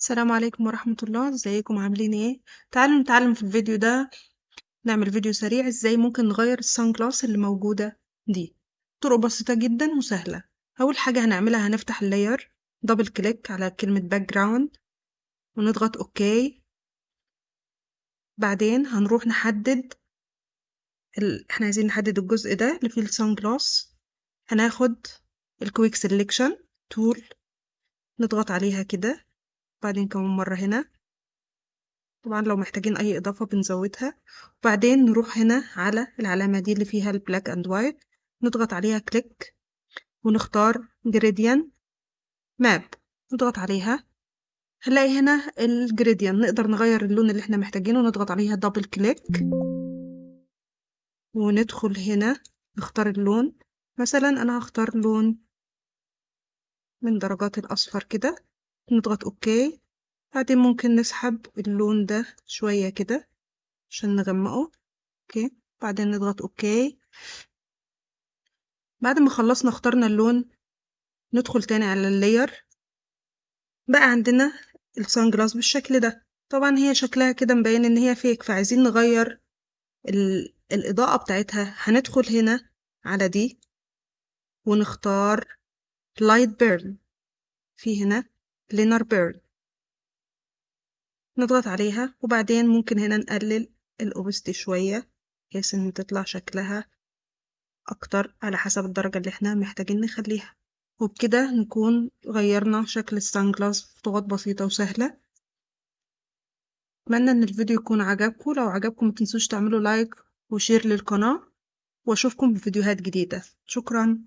السلام عليكم ورحمة الله. إزيكم؟ عاملين إيه؟ تعالوا نتعلم في الفيديو ده نعمل فيديو سريع إزاي ممكن نغير ال sun اللي موجودة دي. طرق بسيطة جدا وسهلة. أول حاجة هنعملها هنفتح ال layer double click على كلمة background ونضغط okay بعدين هنروح نحدد ال... إحنا عايزين نحدد الجزء ده اللي فيه ال sun هناخد ال quick selection tool نضغط عليها كده. بعدين كمان مرة هنا. طبعا لو محتاجين أي إضافة بنزودها. وبعدين نروح هنا على العلامة دي اللي فيها ال black and white. نضغط عليها click ونختار gradient map نضغط عليها. هنلاقي هنا ال gradient نقدر نغير اللون اللي إحنا محتاجينه. نضغط عليها double click وندخل هنا. نختار اللون. مثلا أنا هختار لون من درجات الأصفر كده. نضغط okay. بعدين ممكن نسحب اللون ده شوية كده عشان نغمقه. okay. بعدين نضغط okay. بعد ما خلصنا اخترنا اللون ندخل تاني على ال layer بقى عندنا ال sunglass بالشكل ده. طبعا هي شكلها كده مبين إن هي fake فعايزين نغير ال... الإضاءة بتاعتها. هندخل هنا على دي ونختار light burn في هنا. linear burn نضغط عليها وبعدين ممكن هنا نقلل ال opacity شوية بحيث إن تطلع شكلها أكتر على حسب الدرجة اللي إحنا محتاجين نخليها. وبكده نكون غيرنا شكل ال sunglass بخطوات بسيطة وسهلة. أتمنى إن الفيديو يكون عجبكم. لو عجبكم متنسوش تعملوا like و share للقناة وأشوفكم في فيديوهات جديدة. شكرا.